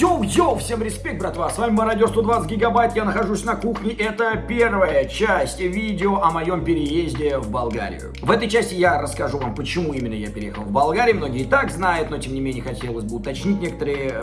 Йоу-йоу, всем респект, братва, с вами Мародер 120 гигабайт, я нахожусь на кухне, это первая часть видео о моем переезде в Болгарию. В этой части я расскажу вам, почему именно я переехал в Болгарию, многие и так знают, но тем не менее хотелось бы уточнить некоторые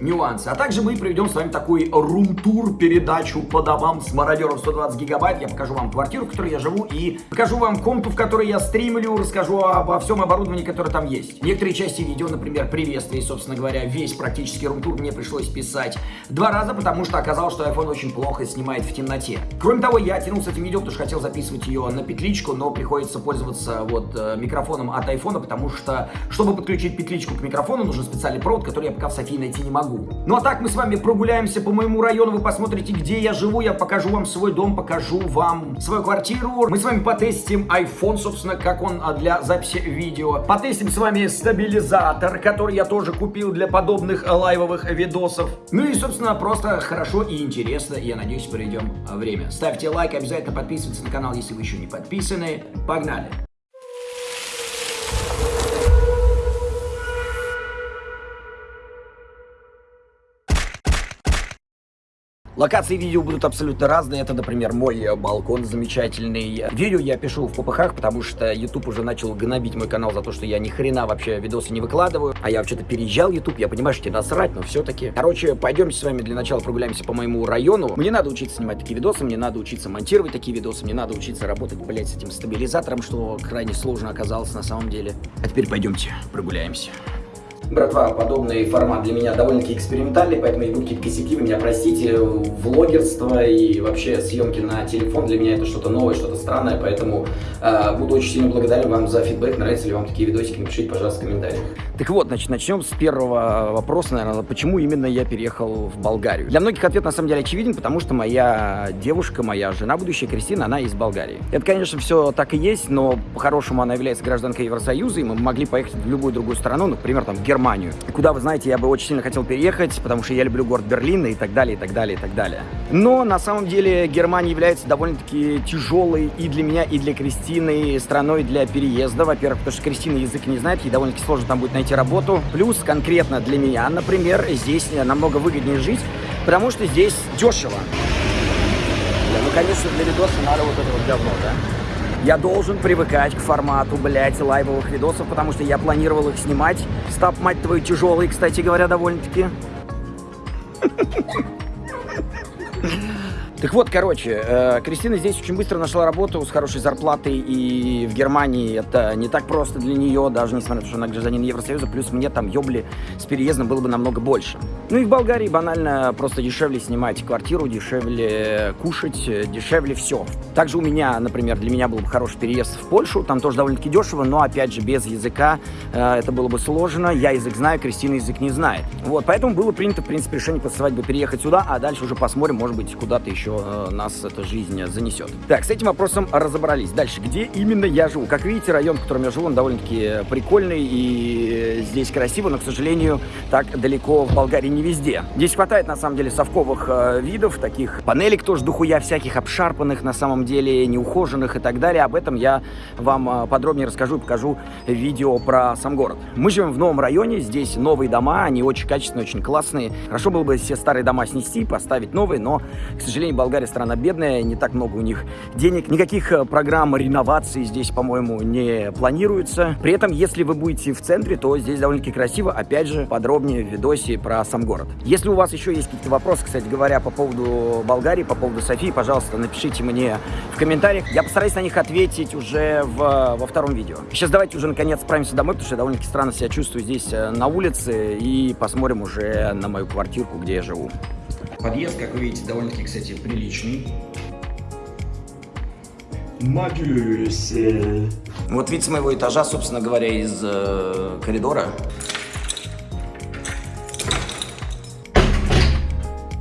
нюансы. А также мы проведем с вами такой рум-тур, передачу по домам с Мародером 120 гигабайт, я покажу вам квартиру, в которой я живу, и покажу вам комнату, в которой я стримлю, расскажу обо всем оборудовании, которое там есть. Некоторые части видео, например, приветствие, собственно говоря, весь практически рум-тур мне пришлось писать два раза, потому что оказалось, что iPhone очень плохо снимает в темноте. Кроме того, я тянул с этим видео, потому что хотел записывать ее на петличку, но приходится пользоваться вот э, микрофоном от iPhone, потому что, чтобы подключить петличку к микрофону, нужен специальный провод, который я пока в Софии найти не могу. Ну а так мы с вами прогуляемся по моему району, вы посмотрите, где я живу, я покажу вам свой дом, покажу вам свою квартиру. Мы с вами потестим iPhone, собственно, как он а, для записи видео. Потестим с вами стабилизатор, который я тоже купил для подобных лайвовых видосов. Ну и, собственно, просто хорошо и интересно, я надеюсь, проведем время. Ставьте лайк, обязательно подписывайтесь на канал, если вы еще не подписаны. Погнали! Локации видео будут абсолютно разные. Это, например, мой э, балкон замечательный. Видео я пишу в попыхах, потому что YouTube уже начал гнобить мой канал за то, что я ни хрена вообще видосы не выкладываю. А я вообще-то переезжал YouTube, я понимаю, что тебе насрать, но все-таки. Короче, пойдемте с вами для начала прогуляемся по моему району. Мне надо учиться снимать такие видосы, мне надо учиться монтировать такие видосы, мне надо учиться работать, блядь, с этим стабилизатором, что крайне сложно оказалось на самом деле. А теперь пойдемте прогуляемся. Братва, подобный формат для меня довольно-таки экспериментальный, поэтому если будут какие-то косяки, вы меня простите. Влогерство и вообще съемки на телефон для меня это что-то новое, что-то странное, поэтому э, буду очень сильно благодарен вам за фидбэк, нравятся ли вам такие видосики, напишите, пожалуйста, в комментариях. Так вот, значит, начнем с первого вопроса, наверное, почему именно я переехал в Болгарию. Для многих ответ на самом деле очевиден, потому что моя девушка, моя жена будущая, Кристина, она из Болгарии. Это, конечно, все так и есть, но по-хорошему она является гражданкой Евросоюза, и мы могли поехать в любую другую страну, например, там, в Германию, куда, вы знаете, я бы очень сильно хотел переехать, потому что я люблю город Берлин и так далее, и так далее, и так далее. Но на самом деле Германия является довольно-таки тяжелой и для меня, и для Кристины страной для переезда. Во-первых, потому что Кристина язык не знает, ей довольно-таки сложно там будет найти работу. Плюс конкретно для меня, например, здесь намного выгоднее жить, потому что здесь дешево. Ну, конечно, для видоса надо вот это вот говно, да? Я должен привыкать к формату, блядь, лайвовых видосов, потому что я планировал их снимать. Стап, мать твою, тяжелый, кстати говоря, довольно-таки. Так вот, короче, э, Кристина здесь очень быстро нашла работу с хорошей зарплатой, и в Германии это не так просто для нее, даже несмотря на то, что она гражданин Евросоюза, плюс мне там ёбли с переездом было бы намного больше. Ну и в Болгарии банально просто дешевле снимать квартиру, дешевле кушать, дешевле все. Также у меня, например, для меня был бы хороший переезд в Польшу, там тоже довольно-таки дешево, но опять же без языка э, это было бы сложно. Я язык знаю, Кристина язык не знает. Вот, поэтому было принято, в принципе, решение после свадьбы переехать сюда, а дальше уже посмотрим, может быть, куда-то еще э, нас эта жизнь занесет. Так, с этим вопросом разобрались. Дальше, где именно я живу? Как видите, район, в котором я живу, он довольно-таки прикольный и здесь красиво, но, к сожалению, так далеко в Болгарии не везде. Здесь хватает, на самом деле, совковых э, видов, таких панелек тоже дохуя всяких обшарпанных, на самом деле, неухоженных и так далее. Об этом я вам э, подробнее расскажу и покажу видео про сам город. Мы живем в новом районе, здесь новые дома, они очень качественные, очень классные. Хорошо было бы все старые дома снести, поставить новые, но, к сожалению, Болгария страна бедная, не так много у них денег. Никаких э, программ реновации здесь, по-моему, не планируется. При этом, если вы будете в центре, то здесь довольно-таки красиво. Опять же, подробнее в видосе про сам город. Если у вас еще есть какие-то вопросы, кстати говоря, по поводу Болгарии, по поводу Софии, пожалуйста, напишите мне в комментариях. Я постараюсь на них ответить уже в, во втором видео. Сейчас давайте уже наконец отправимся домой, потому что я довольно-таки странно себя чувствую здесь э, на улице. И посмотрим уже на мою квартирку, где я живу. Подъезд, как вы видите, довольно-таки, кстати, приличный. Надеюсь. Вот вид с моего этажа, собственно говоря, из э, коридора.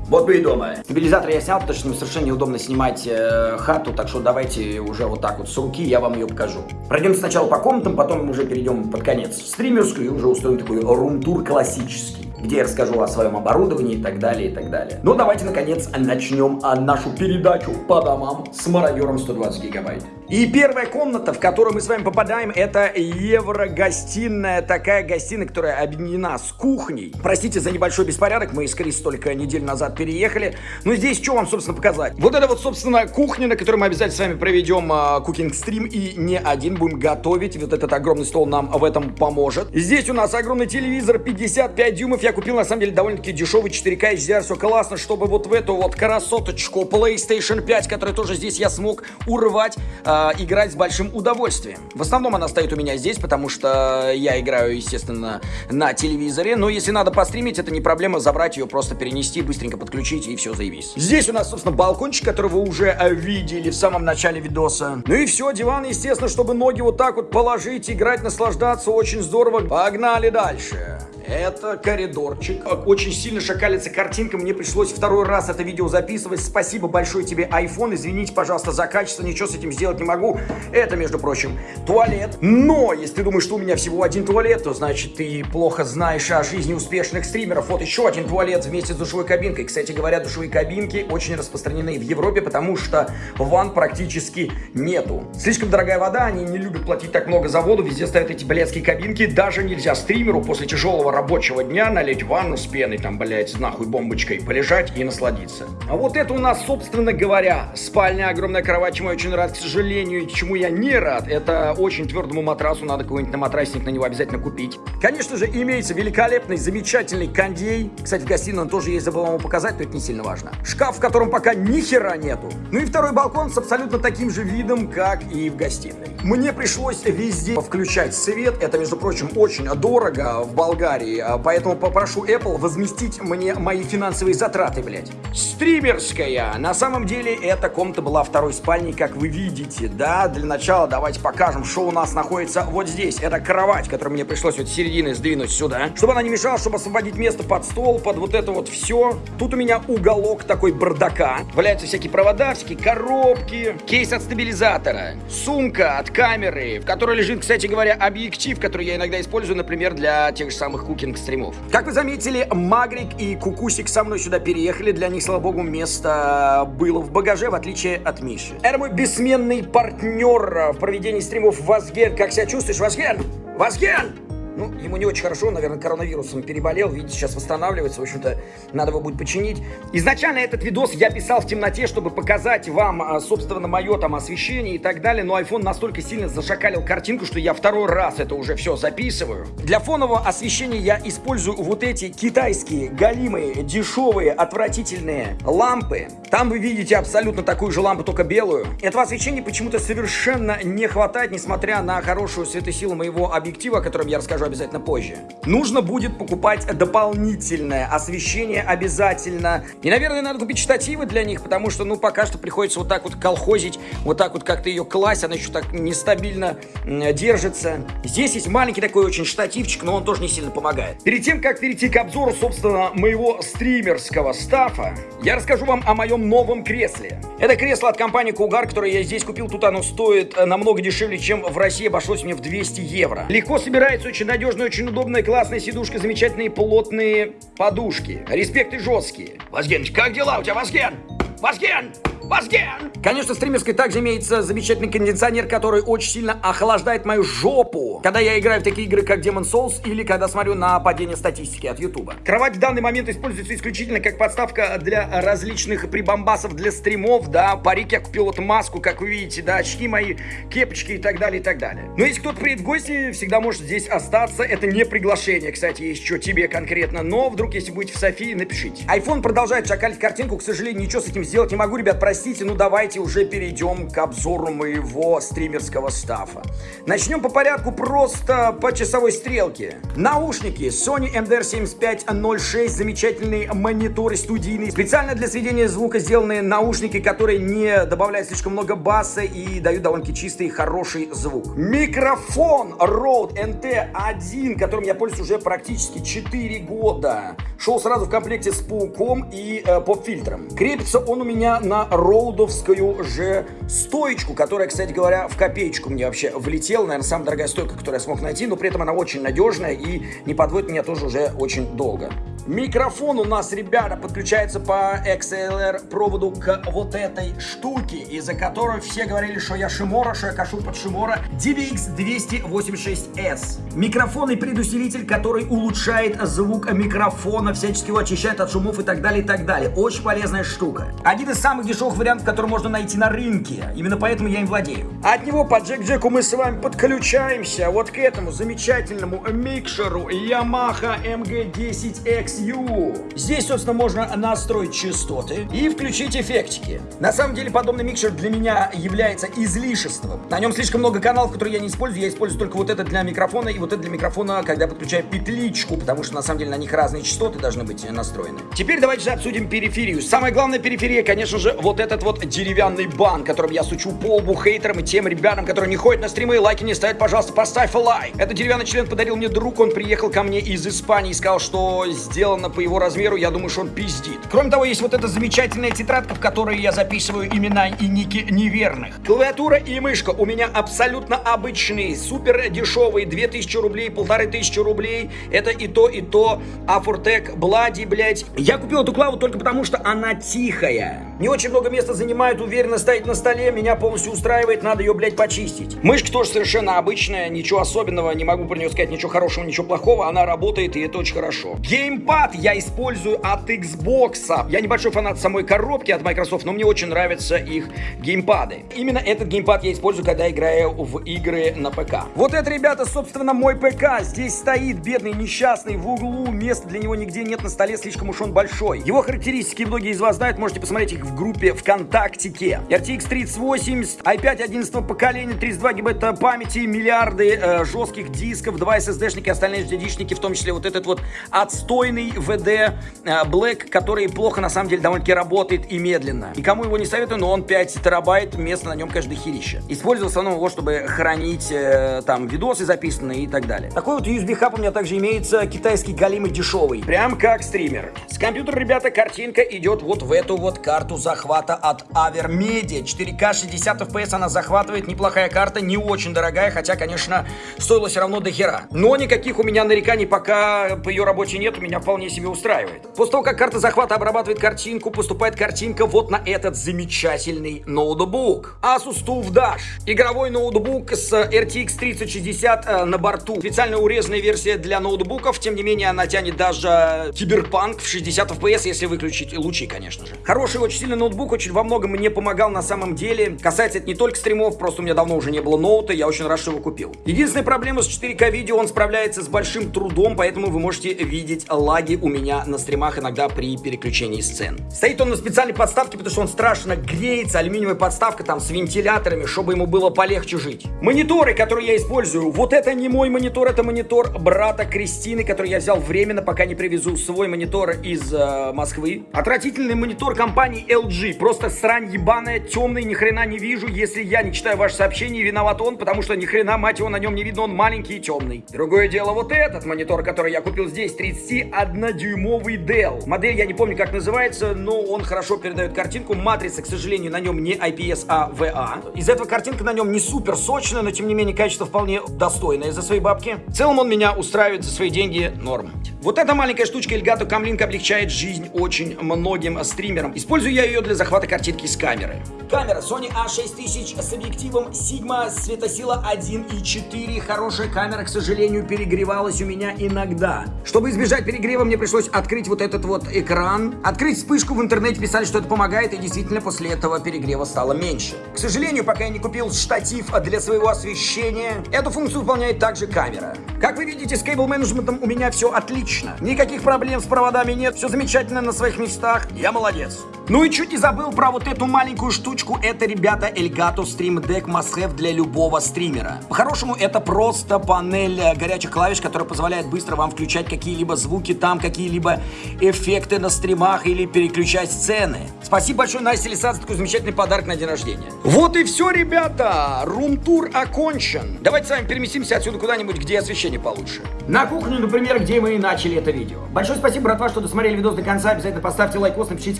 Вот мы и дома. Стабилизатор я снял, потому что мне совершенно неудобно снимать э, хату, так что давайте уже вот так вот с руки я вам ее покажу. Пройдем сначала по комнатам, потом мы уже перейдем под конец в стримерскую и уже устроим такой рум-тур классический где я расскажу о своем оборудовании и так далее, и так далее. Ну, давайте, наконец, начнем нашу передачу по домам с мародером 120 гигабайт. И первая комната, в которую мы с вами попадаем, это еврогостиная, такая гостиная, которая объединена с кухней. Простите за небольшой беспорядок, мы из Крис только неделю назад переехали. Но здесь что вам, собственно, показать? Вот это вот, собственно, кухня, на которой мы обязательно с вами проведем кукинг-стрим и не один будем готовить. Вот этот огромный стол нам в этом поможет. Здесь у нас огромный телевизор 55 дюймов. Я купил, на самом деле, довольно-таки дешевый 4К HDR. Все классно, чтобы вот в эту вот красоточку PlayStation 5, которая тоже здесь я смог урвать, э, играть с большим удовольствием. В основном она стоит у меня здесь, потому что я играю, естественно, на телевизоре. Но если надо постримить, это не проблема забрать ее, просто перенести, быстренько подключить и все, заебись. Здесь у нас, собственно, балкончик, который вы уже э, видели в самом начале видоса. Ну и все, диван, естественно, чтобы ноги вот так вот положить, играть, наслаждаться, очень здорово. Погнали дальше. Это коридорчик. Очень сильно шакалится картинка. Мне пришлось второй раз это видео записывать. Спасибо большое тебе, iPhone. Извините, пожалуйста, за качество. Ничего с этим сделать не могу. Это, между прочим, туалет. Но, если ты думаешь, что у меня всего один туалет, то значит ты плохо знаешь о жизни успешных стримеров. Вот еще один туалет вместе с душевой кабинкой. Кстати говоря, душевые кабинки очень распространены в Европе, потому что ванн практически нету. Слишком дорогая вода, они не любят платить так много за воду. Везде ставят эти блядские кабинки. Даже нельзя стримеру после тяжелого рабочего дня налить ванну с пеной, там, блядь, нахуй бомбочкой, полежать и насладиться. А вот это у нас, собственно говоря, спальня, огромная кровать, чему я очень рад, к сожалению, чему я не рад, это очень твердому матрасу, надо какой-нибудь на матрасник на него обязательно купить. Конечно же, имеется великолепный, замечательный кондей. Кстати, в гостиной он тоже есть, забыл вам показать, но это не сильно важно. Шкаф, в котором пока ни хера нету. Ну и второй балкон с абсолютно таким же видом, как и в гостиной. Мне пришлось везде включать свет, это, между прочим, очень дорого в Болгарии сценарий, а, поэтому попрошу Apple возместить мне мои финансовые затраты, блядь. Стримерская. На самом деле, эта комната была второй спальней, как вы видите, да? Для начала давайте покажем, что у нас находится вот здесь. Это кровать, которую мне пришлось вот с середины сдвинуть сюда, чтобы она не мешала, чтобы освободить место под стол, под вот это вот все. Тут у меня уголок такой бардака. Валяются всякие провода, всякие коробки, кейс от стабилизатора, сумка от камеры, в которой лежит, кстати говоря, объектив, который я иногда использую, например, для тех же самых кукинг стримов. Как вы заметили, Магрик и Кукусик со мной сюда переехали. Для них, слава богу, место было в багаже, в отличие от Миши. Это мой бессменный партнер в проведении стримов Вазген. Как себя чувствуешь, Вазген? Вазген! Ну, ему не очень хорошо, наверное, коронавирусом переболел. Видите, сейчас восстанавливается. В общем-то, надо его будет починить. Изначально этот видос я писал в темноте, чтобы показать вам, а, собственно, мое там освещение и так далее. Но iPhone настолько сильно зашакалил картинку, что я второй раз это уже все записываю. Для фонового освещения я использую вот эти китайские, галимые, дешевые, отвратительные лампы. Там вы видите абсолютно такую же лампу, только белую. Этого освещения почему-то совершенно не хватает, несмотря на хорошую светосилу моего объектива, о котором я расскажу расскажу обязательно позже. Нужно будет покупать дополнительное освещение обязательно. И, наверное, надо купить штативы для них, потому что, ну, пока что приходится вот так вот колхозить, вот так вот как-то ее класть, она еще так нестабильно держится. Здесь есть маленький такой очень штативчик, но он тоже не сильно помогает. Перед тем, как перейти к обзору, собственно, моего стримерского стафа, я расскажу вам о моем новом кресле. Это кресло от компании Кугар, которое я здесь купил. Тут оно стоит э, намного дешевле, чем в России. Обошлось мне в 200 евро. Легко собирается, очень надежная, очень удобная, классная сидушка, замечательные плотные подушки. Респект и жесткие. Вазген, как дела у тебя, Вазген? Вазген! Вазген! Конечно, в стримерской также имеется замечательный кондиционер, который очень сильно охлаждает мою жопу, когда я играю в такие игры, как Demon Souls, или когда смотрю на падение статистики от Ютуба. Кровать в данный момент используется исключительно как подставка для различных прибамбасов для стримов, да, парик я купил вот маску, как вы видите, да, очки мои, кепочки и так далее, и так далее. Но если кто-то приедет в гости, всегда может здесь остаться, это не приглашение, кстати, есть что тебе конкретно, но вдруг, если будете в Софии, напишите. iPhone продолжает шакалить картинку, к сожалению, ничего с этим сделать не могу, ребят, простите, ну давайте уже перейдем к обзору моего стримерского стафа. Начнем по порядку просто по часовой стрелке. Наушники Sony MDR7506, замечательный монитор студийный. Специально для сведения звука сделанные наушники, которые не добавляют слишком много баса и дают довольно-таки чистый хороший звук. Микрофон Rode NT1, которым я пользуюсь уже практически 4 года. Шел сразу в комплекте с пауком и э, поп-фильтром. Крепится он у меня на роудовскую же стоечку, которая, кстати говоря, в копеечку мне вообще влетела. Наверное, самая дорогая стойка, которую я смог найти, но при этом она очень надежная и не подводит меня тоже уже очень долго. Микрофон у нас, ребята, подключается по XLR проводу к вот этой штуке, из-за которой все говорили, что я Шимора, что я кашу под Шимора. DVX286S. Микрофон и предусилитель, который улучшает звук микрофона, всячески его очищает от шумов и так далее, и так далее. Очень полезная штука. Один из самых дешевых вариантов, который можно найти на рынке. Именно поэтому я им владею. От него по джек-джеку мы с вами подключаемся вот к этому замечательному микшеру Yamaha MG10XU. Здесь, собственно, можно настроить частоты и включить эффектики. На самом деле, подобный микшер для меня является излишеством. На нем слишком много каналов, которые я не использую. Я использую только вот этот для микрофона и вот это для микрофона, когда подключаю петличку, потому что на самом деле на них разные частоты должны быть настроены. Теперь давайте же обсудим периферию. Самая главная периферия, конечно же, вот этот вот деревянный бан, которым я сучу по лбу хейтерам и тем ребятам, которые не ходят на стримы и лайки не ставят, пожалуйста, поставь лайк. Это деревянный член подарил мне друг, он приехал ко мне из Испании и сказал, что сделано по его размеру, я думаю, что он пиздит. Кроме того, есть вот эта замечательная тетрадка, в которой я записываю имена и ники неверных. Клавиатура и мышка у меня абсолютно обычные, супер дешевые, 2000 рублей, полторы тысячи рублей. Это и то, и то. Афуртек, Блади, блять. Я купил эту клаву только потому, что она тихая. Не очень много места занимает, уверенно стоит на столе, меня полностью устраивает, надо ее, блядь, почистить. Мышка тоже совершенно обычная, ничего особенного, не могу про нее сказать ничего хорошего, ничего плохого, она работает и это очень хорошо. Геймпад я использую от Xbox. Я небольшой фанат самой коробки от Microsoft, но мне очень нравятся их геймпады. Именно этот геймпад я использую, когда играю в игры на ПК. Вот это, ребята, собственно, мой ПК. Здесь стоит бедный, несчастный, в углу, места для него нигде нет на столе, слишком уж он большой. Его характеристики многие из вас знают, можете посмотреть их в группе ВКонтактике. RTX 3080, i5 11 поколения, 32 гигабайта памяти, миллиарды э, жестких дисков, 2 SSD-шники, остальные HDD-шники, в том числе вот этот вот отстойный VD э, Black, который плохо на самом деле довольно-таки работает и медленно. И кому его не советую, но он 5 терабайт, место на нем, конечно, дохерища. Использовал в основном его, чтобы хранить э, там видосы записанные и так далее. Такой вот USB-хаб у меня также имеется, китайский галимый дешевый. Прям как стример. С компьютера, ребята, картинка идет вот в эту вот карту захвата от Avermedia. 4К 60 FPS она захватывает, неплохая карта, не очень дорогая, хотя, конечно, стоила все равно до хера. Но никаких у меня нареканий пока по ее работе нет, меня вполне себе устраивает. После того, как карта захвата обрабатывает картинку, поступает картинка вот на этот замечательный ноутбук. Asus TUF Dash. Игровой ноутбук с RTX 3060 э, на борту. Специально урезанная версия для ноутбуков, тем не менее она тянет даже киберпанк в 60 FPS, если выключить лучи, конечно же. Хороший, очень сильный ноутбук, очень во многом мне помогал на самом деле. Касается это не только стримов, просто у меня давно уже не было ноута, я очень рад, что его купил. Единственная проблема с 4К видео, он справляется с большим трудом, поэтому вы можете видеть лаги у меня на стримах иногда при переключении сцен. Стоит он на специальной подставке, потому что он страшно греется, алюминиевая подставка там с вентиляторами, чтобы ему было полегче жить. Мониторы, которые я использую, вот это не мой монитор, это монитор брата Кристины, который я взял временно, пока не привезу свой монитор из э, Москвы. Отвратительный монитор компании LG, просто срань ебаная, темный, ни хрена не вижу, если я не читаю ваши сообщения, виноват он, потому что ни хрена, мать его, на нем не видно, он маленький и темный. Другое дело вот этот монитор, который я купил здесь, 31-дюймовый Dell. Модель я не помню, как называется, но он хорошо передает картинку. Матрица, к сожалению, на нем не IPS, а VA. Из этого картинка на нем не супер сочная, но тем не менее качество вполне достойное за свои бабки. В целом он меня устраивает за свои деньги норм. Вот эта маленькая штучка Elgato Comlink облегчает жизнь очень многим стримерам. Использую я ее для захвата картинки с камеры. Камера Sony A6000 с объективом Sigma светосила 1.4. Хорошая камера, к сожалению, перегревалась у меня иногда. Чтобы избежать перегрева, мне пришлось открыть вот этот вот экран. Открыть вспышку в интернете, писали, что это помогает, и действительно после этого перегрева стало меньше. К сожалению, пока я не купил штатив для своего освещения, эту функцию выполняет также камера. Как вы видите, с кейбл-менеджментом у меня все отлично. Никаких проблем с проводами нет, все замечательно на своих местах. Я молодец. Ну и чуть не забыл про вот эту маленькую штучку. Это, ребята, Elgato Stream Deck must have для любого стримера. По-хорошему, это просто панель э, горячих клавиш, которая позволяет быстро вам включать какие-либо звуки там, какие-либо эффекты на стримах или переключать сцены. Спасибо большое, Настя Лиса, за такой замечательный подарок на день рождения. Вот и все, ребята. Рум-тур окончен. Давайте с вами переместимся отсюда куда-нибудь, где освещение получше. На кухню, например, где мы и начали это видео. Большое спасибо, братва, что досмотрели видос до конца. Обязательно поставьте лайкос, напишите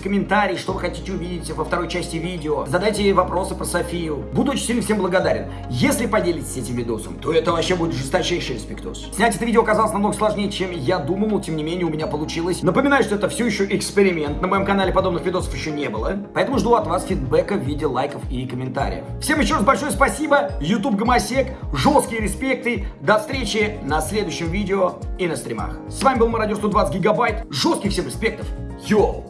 комментарий, что вы хотите увидеть во второй части видео. Задайте вопросы про Софию. Буду очень сильно всем благодарен. Если поделитесь этим видосом, то это вообще будет жесточайший респектос. Снять это видео оказалось намного сложнее, чем я думал, но тем не менее у меня получилось. Напоминаю, что это все еще эксперимент. На моем канале подобных видосов еще не было. Поэтому жду от вас фидбэка в виде лайков и комментариев. Всем еще раз большое спасибо. YouTube Гомосек. Жесткие респекты. До встречи на следующем видео и на стримах. С вами был Мародер 120 Гигабайт. Жестких всем респектов. Йоу!